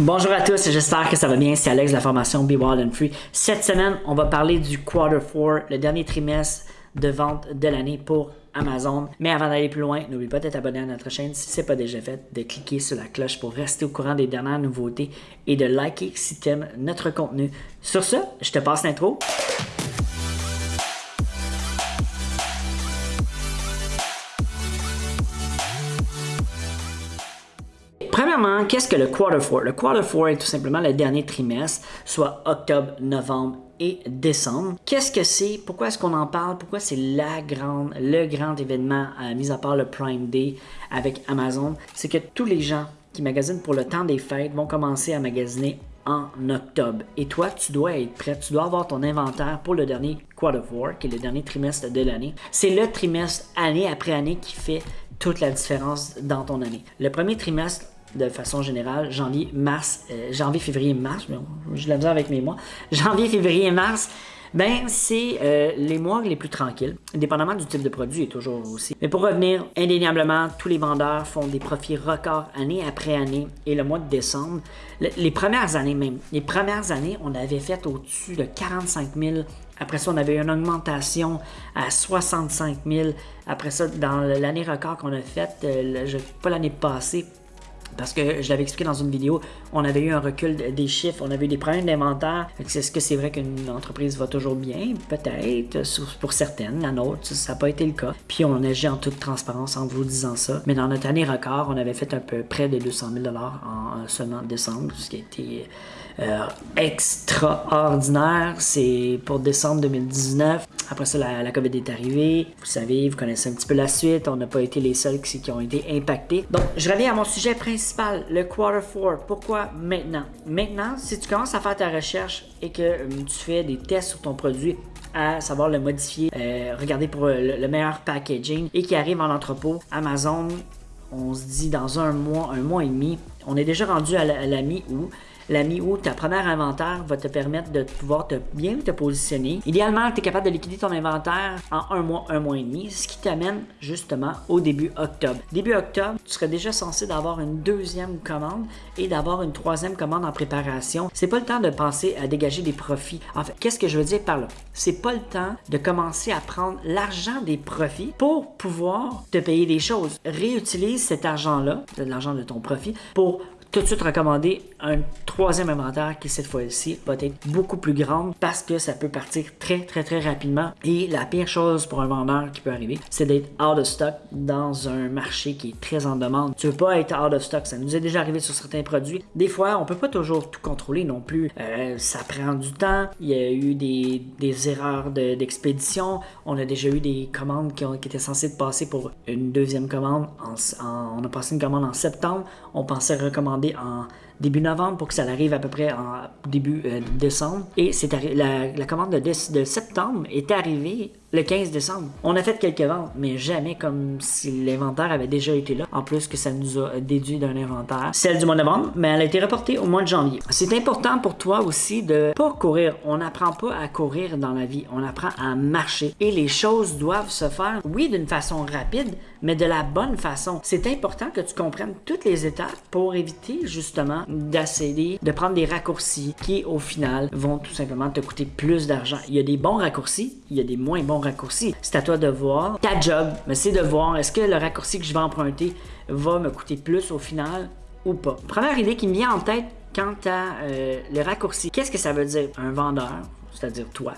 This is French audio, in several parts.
Bonjour à tous, j'espère que ça va bien. C'est Alex de la formation Be Wild and Free. Cette semaine, on va parler du Quarter 4, le dernier trimestre de vente de l'année pour Amazon. Mais avant d'aller plus loin, n'oublie pas d'être abonné à notre chaîne si ce n'est pas déjà fait, de cliquer sur la cloche pour rester au courant des dernières nouveautés et de liker si tu aimes notre contenu. Sur ce, je te passe l'intro. Premièrement, qu'est-ce que le Quarter 4? Le Quarter 4 est tout simplement le dernier trimestre, soit octobre, novembre et décembre. Qu'est-ce que c'est? Pourquoi est-ce qu'on en parle? Pourquoi c'est la grande, le grand événement, euh, mis à part le Prime Day avec Amazon? C'est que tous les gens qui magasinent pour le temps des fêtes vont commencer à magasiner en octobre. Et toi, tu dois être prêt, tu dois avoir ton inventaire pour le dernier Quarter 4, qui est le dernier trimestre de l'année. C'est le trimestre année après année qui fait toute la différence dans ton année. Le premier trimestre, de façon générale, janvier, mars, euh, janvier, février, mars, je l'ai avec mes mois, janvier, février mars, ben c'est euh, les mois les plus tranquilles, dépendamment du type de produit et toujours aussi. Mais pour revenir, indéniablement, tous les vendeurs font des profits records année après année et le mois de décembre, les premières années même, les premières années, on avait fait au-dessus de 45 000 après ça, on avait une augmentation à 65 000. Après ça, dans l'année record qu'on a faite, euh, pas l'année passée, parce que je l'avais expliqué dans une vidéo, on avait eu un recul des chiffres, on avait eu des problèmes d'inventaire. Est-ce que c'est vrai qu'une entreprise va toujours bien? Peut-être, pour certaines. La nôtre, ça n'a pas été le cas. Puis on agit en toute transparence en vous disant ça. Mais dans notre année record, on avait fait un peu près de 200 000 en seulement décembre, ce qui a été euh, extraordinaire. C'est pour décembre 2019. Après ça, la, COVID est arrivée. Vous savez, vous connaissez un petit peu la suite. On n'a pas été les seuls qui, ont été impactés. Donc, je reviens à mon sujet principal, le Quarter 4. Pourquoi maintenant? Maintenant, si tu commences à faire ta recherche et que euh, tu fais des tests sur ton produit, à savoir le modifier, euh, regarder pour le, meilleur packaging et qui arrive en entrepôt, Amazon, on se dit dans un mois, un mois et demi, on est déjà rendu à la mi-août la mi-août, ta première inventaire va te permettre de pouvoir bien te positionner. Idéalement, tu es capable de liquider ton inventaire en un mois, un mois et demi, ce qui t'amène justement au début octobre. Début octobre, tu serais déjà censé d'avoir une deuxième commande et d'avoir une troisième commande en préparation. C'est pas le temps de penser à dégager des profits. En fait, qu'est-ce que je veux dire par là? C'est pas le temps de commencer à prendre l'argent des profits pour pouvoir te payer des choses. Réutilise cet argent-là, l'argent de ton profit, pour tout de suite recommander un troisième inventaire qui cette fois-ci va être beaucoup plus grande parce que ça peut partir très très très rapidement. Et la pire chose pour un vendeur qui peut arriver c'est d'être out of stock dans un marché qui est très en demande. Tu veux pas être out of stock, ça nous est déjà arrivé sur certains produits. Des fois on peut pas toujours tout contrôler non plus, euh, ça prend du temps, il y a eu des, des erreurs d'expédition, on a déjà eu des commandes qui, ont, qui étaient censées passer pour une deuxième commande, on a passé une commande en septembre, on pensait recommander en début novembre pour que ça arrive à peu près en début euh, décembre. Et c'est la, la, commande de, de, septembre est arrivée le 15 décembre. On a fait quelques ventes, mais jamais comme si l'inventaire avait déjà été là. En plus que ça nous a déduit d'un inventaire. Celle du mois de novembre, mais elle a été reportée au mois de janvier. C'est important pour toi aussi de pas courir. On n'apprend pas à courir dans la vie. On apprend à marcher. Et les choses doivent se faire, oui, d'une façon rapide, mais de la bonne façon. C'est important que tu comprennes toutes les étapes pour éviter justement d'accéder, de prendre des raccourcis qui au final vont tout simplement te coûter plus d'argent. Il y a des bons raccourcis, il y a des moins bons raccourcis. C'est à toi de voir. Ta job, c'est de voir est-ce que le raccourci que je vais emprunter va me coûter plus au final ou pas? Première idée qui me vient en tête quant à euh, le raccourci. Qu'est-ce que ça veut dire? Un vendeur, c'est-à-dire toi,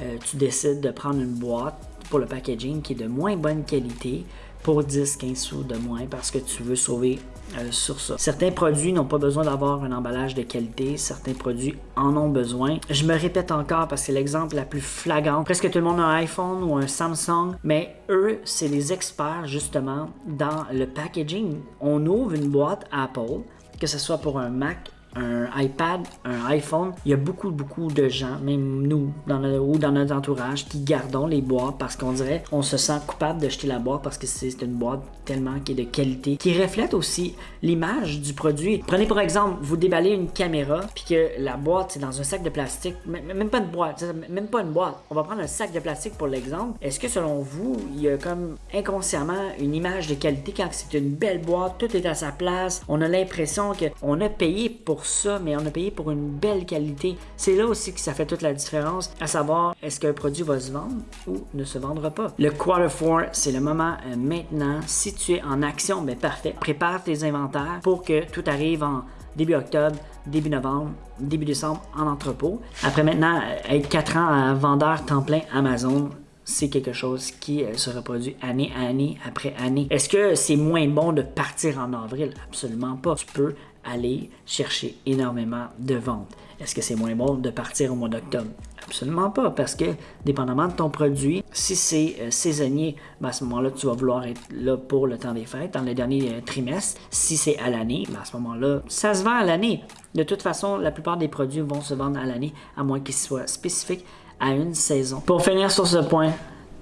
euh, tu décides de prendre une boîte pour le packaging qui est de moins bonne qualité pour 10-15 sous de moins parce que tu veux sauver euh, sur ça. Certains produits n'ont pas besoin d'avoir un emballage de qualité, certains produits en ont besoin. Je me répète encore parce que c'est l'exemple la plus flagrante. Presque tout le monde a un iPhone ou un Samsung, mais eux, c'est les experts justement dans le packaging. On ouvre une boîte Apple, que ce soit pour un Mac, un iPad, un iPhone, il y a beaucoup, beaucoup de gens, même nous, dans ou dans notre entourage, qui gardons les boîtes parce qu'on dirait, on se sent coupable de jeter la boîte parce que c'est une boîte tellement qui est de qualité, qui reflète aussi l'image du produit. Prenez pour exemple, vous déballez une caméra, puis que la boîte, c'est dans un sac de plastique, même pas une boîte, même pas une boîte. On va prendre un sac de plastique pour l'exemple. Est-ce que selon vous, il y a comme inconsciemment une image de qualité quand c'est une belle boîte, tout est à sa place, on a l'impression qu'on a payé pour ça, mais on a payé pour une belle qualité. C'est là aussi que ça fait toute la différence, à savoir est-ce qu'un produit va se vendre ou ne se vendra pas. Le Quarter 4, c'est le moment euh, maintenant. Si tu es en action, ben parfait. Prépare tes inventaires pour que tout arrive en début octobre, début novembre, début décembre en entrepôt. Après maintenant, euh, être 4 ans à vendeur temps plein Amazon, c'est quelque chose qui euh, se reproduit année à année après année. Est-ce que c'est moins bon de partir en avril? Absolument pas. Tu peux aller chercher énormément de ventes. Est-ce que c'est moins bon de partir au mois d'octobre? Absolument pas, parce que dépendamment de ton produit, si c'est euh, saisonnier, ben, à ce moment-là, tu vas vouloir être là pour le temps des fêtes, dans le dernier euh, trimestre. Si c'est à l'année, ben, à ce moment-là, ça se vend à l'année. De toute façon, la plupart des produits vont se vendre à l'année, à moins qu'ils soient spécifiques à une saison. Pour finir sur ce point,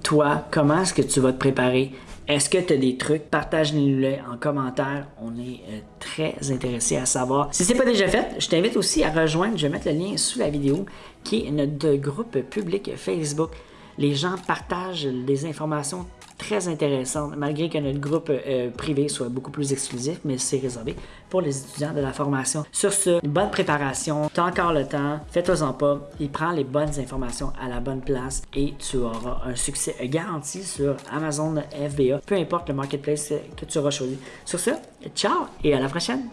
toi, comment est-ce que tu vas te préparer? Est-ce que tu as des trucs? Partage-les en commentaire. On est euh, très intéressé à savoir. Si ce n'est pas déjà fait, je t'invite aussi à rejoindre, je vais mettre le lien sous la vidéo, qui est notre groupe public Facebook. Les gens partagent des informations très intéressante, malgré que notre groupe euh, privé soit beaucoup plus exclusif, mais c'est réservé pour les étudiants de la formation. Sur ce, bonne préparation, tu as encore le temps, fais-toi-en pas, et prends les bonnes informations à la bonne place et tu auras un succès garanti sur Amazon FBA, peu importe le marketplace que tu auras choisi. Sur ce, ciao et à la prochaine!